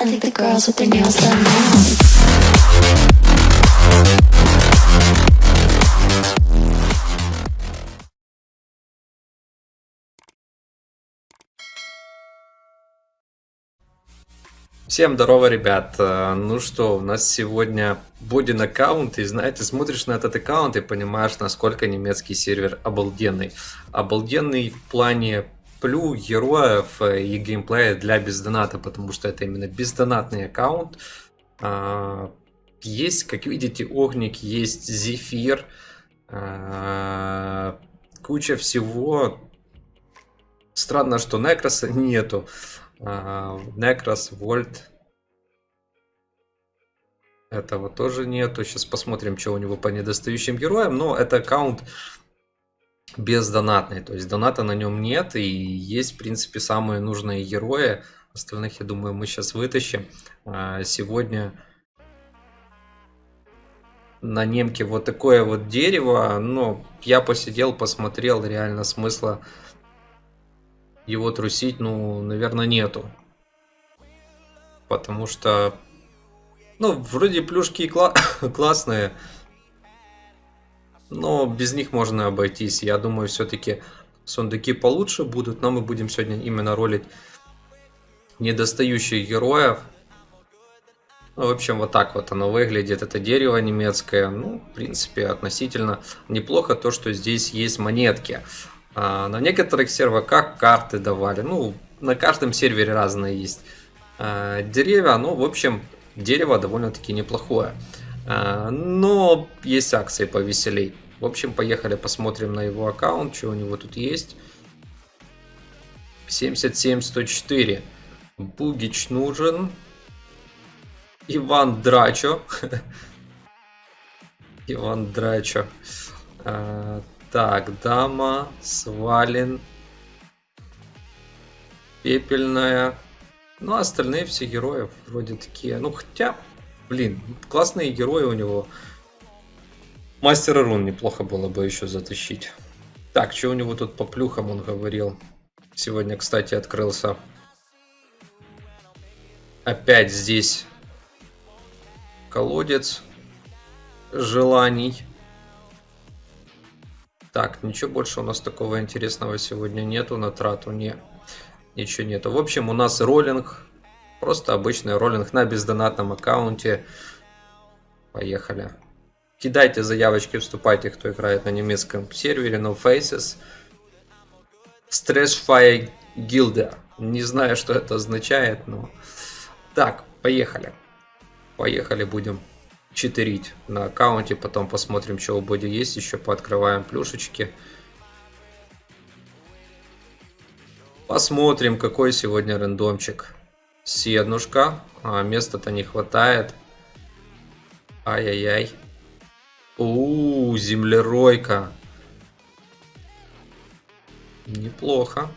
I think the girls with their nails done now. Всем здорово, ребят. Э, Ну что, у нас сегодня Бодин аккаунт, и знаете, смотришь на этот аккаунт и понимаешь, насколько немецкий сервер обалденный. Обалденный в плане плю, героев э, и геймплея для бездоната, потому что это именно бездонатный аккаунт. А, Есть, как видите, Огник, есть Зефир, а, куча всего. Странно, что Некроса нету. А, Некрос, Вольт. Этого тоже нету. Сейчас посмотрим, что у него по недостающим героям. Но это аккаунт бездонатный. То есть доната на нем нет. И есть, в принципе, самые нужные герои. Остальных, я думаю, мы сейчас вытащим. А, Сегодня на немке вот такое вот дерево. Но я посидел, посмотрел. Реально смысла его трусить, ну, наверное, нету. Потому что, ну, вроде плюшки кла классные, но без них можно обойтись. Я думаю, все-таки сундуки получше будут, но мы будем сегодня именно ролить недостающих героев. Ну, в общем, вот так вот оно выглядит. Это дерево немецкое. Ну, в принципе, относительно неплохо то, что здесь есть монетки. А, на некоторых серверах карты давали. Ну, на каждом сервере разные есть а, деревья. Ну, в общем, дерево довольно-таки неплохое. А, но есть акции повеселей. В общем, поехали посмотрим на его аккаунт, что у него тут есть. 77-104. Бугич нужен. Иван Драчо. Иван Драчо. А, так, дама, свален, пепельная. Ну, а остальные все герои вроде такие. Ну, хотя, блин, классные герои у него. Мастера рун неплохо было бы еще затащить. Так, что у него тут по плюхам он говорил? Сегодня, кстати, открылся. Опять здесь колодец желаний. Так, ничего больше у нас такого интересного сегодня нету на трату, не, ничего нету. В общем, у нас роллинг, просто обычный роллинг на бездонатном аккаунте. Поехали. Кидайте заявочки, вступайте, кто играет на немецком сервере, no faces. Stressfire Gilder. Не знаю, что это означает, но... Так, поехали. Поехали, будем читерить на аккаунте. Потом посмотрим, что у Боди есть. Еще пооткрываем плюшечки. Посмотрим, какой сегодня рандомчик. Седнушка. А, места-то не хватает. Ай-яй-яй. У, землеройка. Неплохо.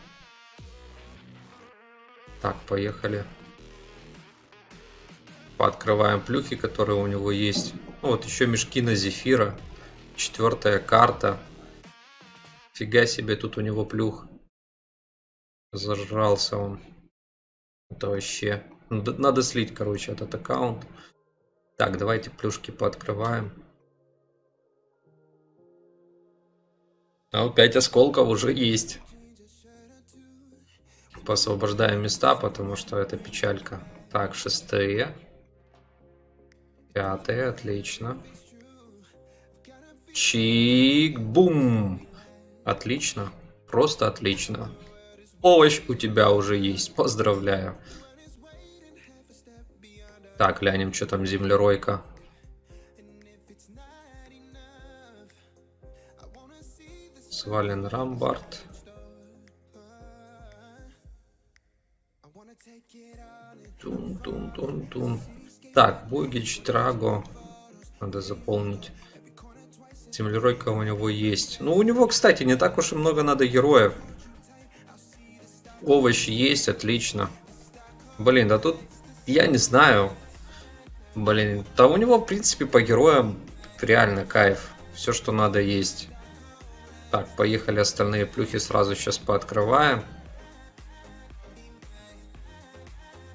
Так, поехали. Пооткрываем плюхи, которые у него есть. Ну, вот еще мешки на зефира. Четвертая карта. Фига себе, тут у него плюх. Зажрался он. Это вообще... Надо, надо слить, короче, этот аккаунт. Так, давайте плюшки пооткрываем. А вот 5 осколков уже есть. Посвобождаем места, потому что это печалька. Так, шестые. Пятые, отлично. Чик-бум. Отлично. Просто отлично. Овощ у тебя уже есть. Поздравляю. Так, глянем, что там землеройка. Свален Рамбард. Тун-тун-тун-тун. Так, Бугич, Траго. Надо заполнить. Землеройка у него есть. Ну, у него, кстати, не так уж и много надо героев. Овощи есть, отлично. Блин, да тут я не знаю. Блин, да у него, в принципе, по героям реально кайф. Все, что надо, есть. Так, поехали остальные плюхи сразу сейчас пооткрываем.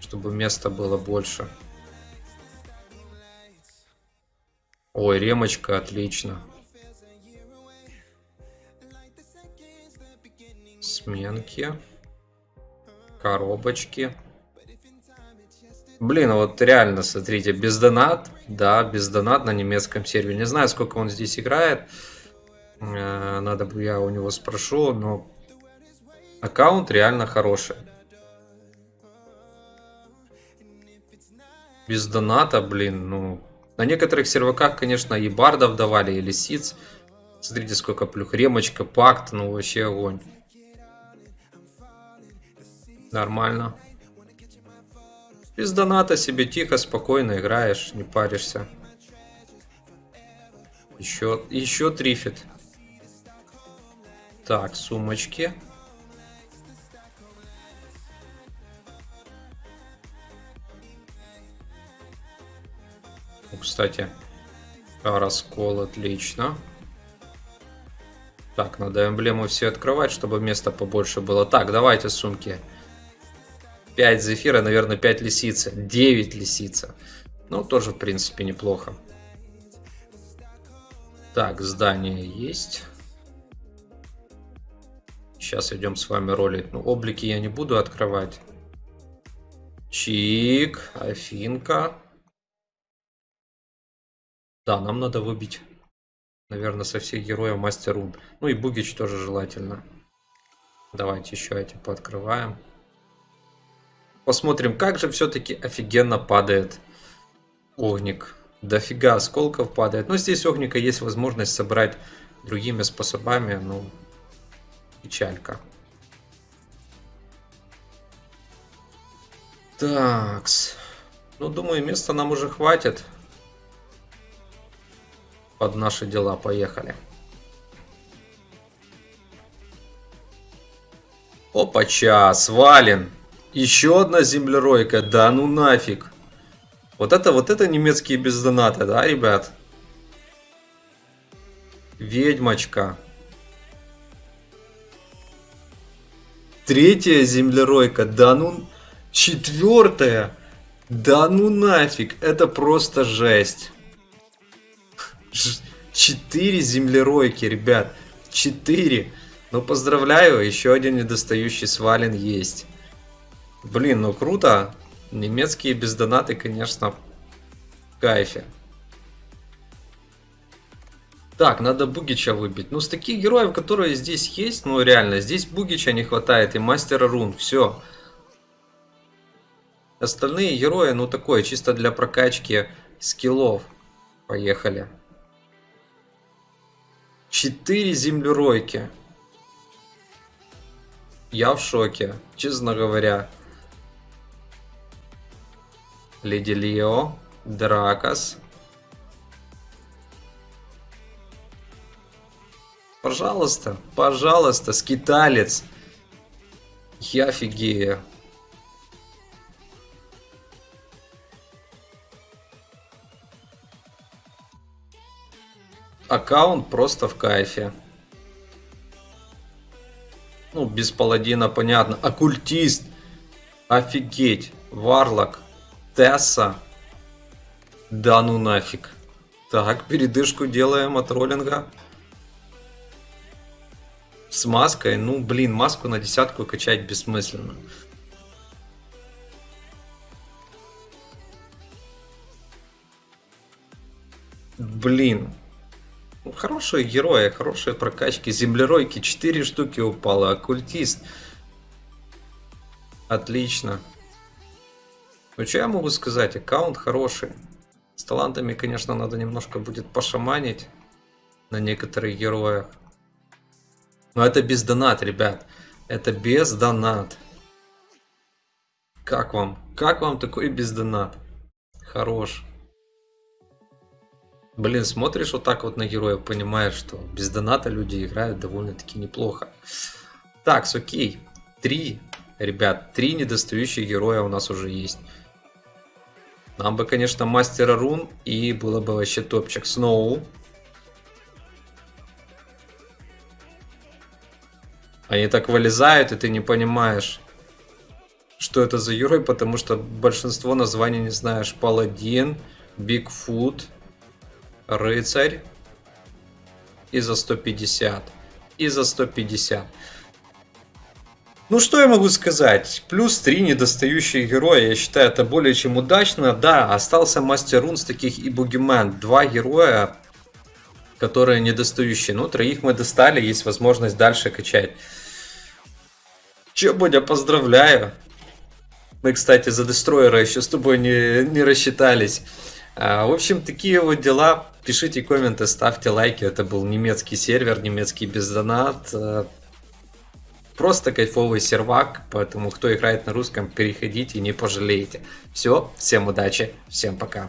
Чтобы места было больше. Ой, ремочка, отлично. Сменки. Коробочки. Блин, вот реально, смотрите, без донат, да, без донат на немецком сервере. Не знаю, сколько он здесь играет. Э, надо бы я у него спрошу, но аккаунт реально хороший. Без доната, блин, ну... На некоторых серваках, конечно, и бардов давали, и лисиц. Смотрите, сколько плюх. Ремочка, пакт, ну вообще огонь. Нормально. Без доната себе тихо, спокойно играешь, не паришься. Еще, еще трифит. Так, сумочки. Кстати, раскол отлично. Так, надо эмблему все открывать, чтобы места побольше было. Так, давайте сумки. 5 зефира, наверное, 5 лисицы. 9 лисица. Ну, тоже, в принципе, неплохо. Так, здание есть. Сейчас идем с вами ролить. Ну, облики я не буду открывать. Чик, Афинка. Да, нам надо выбить, наверное, со всех героев Мастер Рун. Ну и Бугич тоже желательно. Давайте еще эти пооткрываем. Посмотрим, как же все-таки офигенно падает огник. Дофига осколков падает. Но здесь огника есть возможность собрать другими способами. Ну, печалька. Такс. Ну, думаю, места нам уже хватит. Под наши дела. Поехали. Опача, свален. Еще одна землеройка, да ну нафиг. Вот это, вот это немецкие без доната, да, ребят? Ведьмочка. Третья землеройка, да ну... Четвертая. Да ну нафиг, это просто жесть. Четыре землеройки, ребят. Четыре. Ну поздравляю, еще один недостающий свален есть. Блин, ну круто. Немецкие бездонаты, конечно, в кайфе. Так, надо Бугича выбить. Ну, с таких героев, которые здесь есть, ну, реально, здесь Бугича не хватает и Мастера Рун. Все. Остальные герои, ну, такое, чисто для прокачки скиллов. Поехали. Четыре землеройки. Я в шоке, честно говоря. Леди Лео, Дракос. Пожалуйста, пожалуйста, скиталец. Я офигею. Аккаунт просто в кайфе. Ну, без паладина понятно. Оккультист. Офигеть. Варлок. Тесса. Да ну нафиг. Так, передышку делаем от роллинга. С маской. Ну, блин, маску на десятку качать бессмысленно. Блин. Ну, хорошие герои, хорошие прокачки. Землеройки 4 штуки упало. Оккультист. Отлично. Ну, что я могу сказать? Аккаунт хороший. С талантами, конечно, надо немножко будет пошаманить на некоторых героях. Но это без донат, ребят. Это без донат. Как вам? Как вам такой без донат? Хорош. Блин, смотришь вот так вот на героев, понимаешь, что без доната люди играют довольно-таки неплохо. Так, окей. Три, ребят, три недостающих героя у нас уже есть. Нам бы, конечно, мастера рун и было бы вообще топчик. Сноу. Они так вылезают, и ты не понимаешь. что это за герой, потому что большинство названий не знаешь. Паладин, Бигфут, Рыцарь. И за 150. И за 150. Ну, что я могу сказать? Плюс 3 недостающие героя. Я считаю, это более чем удачно. Да, остался Мастер Рун с таких и Бугимен. Два героя, которые недостающие. Ну, троих мы достали, есть возможность дальше качать. Че, Бодя, поздравляю. Мы, кстати, за Дестройера еще с тобой не, не рассчитались. А, в общем, такие вот дела. Пишите комменты, ставьте лайки. Это был немецкий сервер, немецкий бездонат. Просто кайфовый сервак, поэтому кто играет на русском, переходите, не пожалеете. Все, всем удачи, всем пока.